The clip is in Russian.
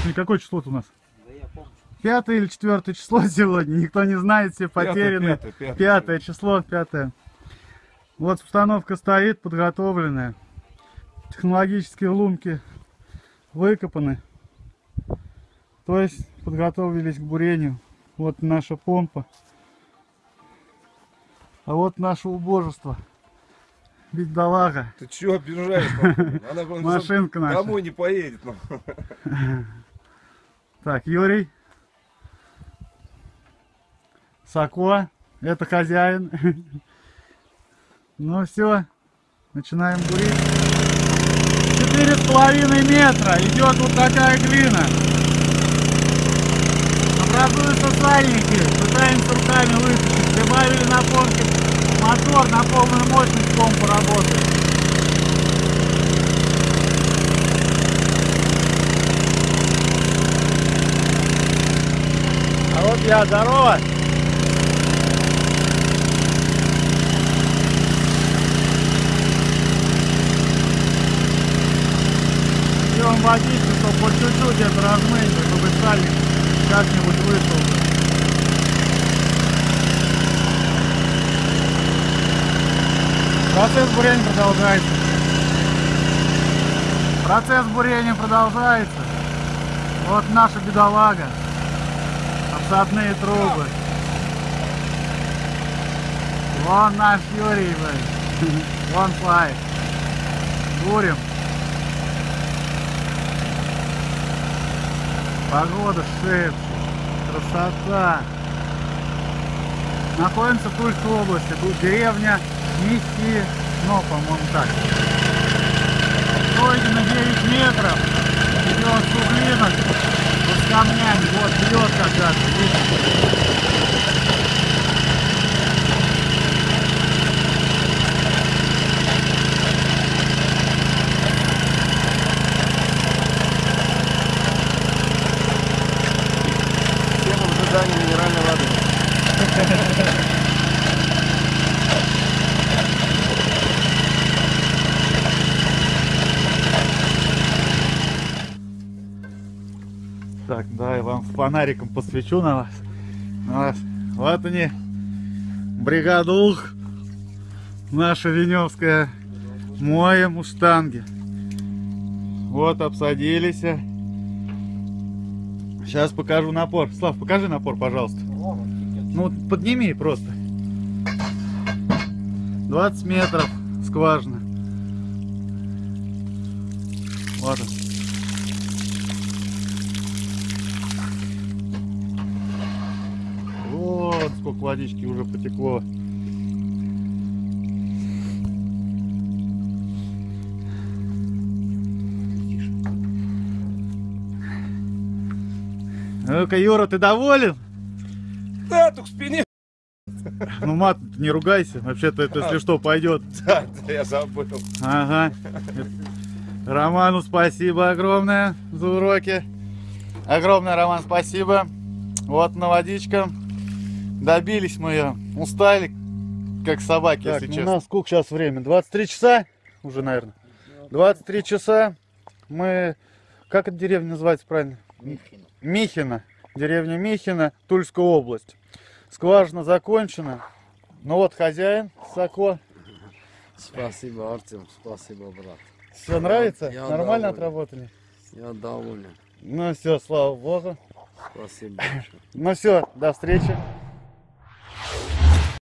Сегодня какое число у нас? Пятое или четвертое число сегодня, никто не знает, все потеряны. пятое, пятое. Пятое число, пятое. Вот установка стоит, подготовленная. Технологические лунки выкопаны. То есть подготовились к бурению. Вот наша помпа. А вот наше убожество. Бедолага. Ты чего обижаешь? Она Машинка наша. Домой не поедет. Так, Юрий. Сако. Это хозяин. Ну все. Начинаем бурить. Четыре с половиной метра. Идет вот такая глина. Образуются сальники. Пытаемся руками вытащить. Прибавили на мотор на полную мощность помпа работает. А вот я, здорово! Пьем водичку, чтобы по чуть-чуть это размыть, чтобы сальник как-нибудь вышел. Процесс бурения продолжается. Процесс бурения продолжается. Вот наша бедолага. Обсадные трубы. Вон наш Юрий, блин. Вон флай. Бурим. Погода шепчет. Красота. Находимся в Тульской области. Тут деревня Миссии, но, по-моему, так. Пройдено 9 метров. Идет суглинок. Вот камнями. Вот бьет когда-то. видите? Ожидании минеральной воды. Так, да, вам фонариком посвечу на вас. На вас. Вот они, бригада Ух, наша Веневская, моем у штанги. Вот, обсадились. Сейчас покажу напор. Слав, покажи напор, пожалуйста. Ну, подними просто. 20 метров скважина. Вот он. Сколько водички уже потекло. Ну-ка, Юра, ты доволен? Да, только в спине. Ну, мат, не ругайся. Вообще-то это, если что, пойдет. Да, да, я забыл. Ага. Роману спасибо огромное за уроки. Огромное, Роман, спасибо. Вот на водичка. Добились мы ее. Устали, как собаки, Так, если ну, честно. у нас сколько сейчас время? 23 часа уже, наверное. 23 часа. Мы... Как эта деревня называется правильно? Михина. Михина. Деревня Михина, Тульская область. Скважина закончена. Ну вот хозяин, Сако. Спасибо, Артем, спасибо, брат. Все нравится? Я Нормально доволен. отработали? Я доволен. Ну все, слава богу. Спасибо большое. Ну все, до встречи.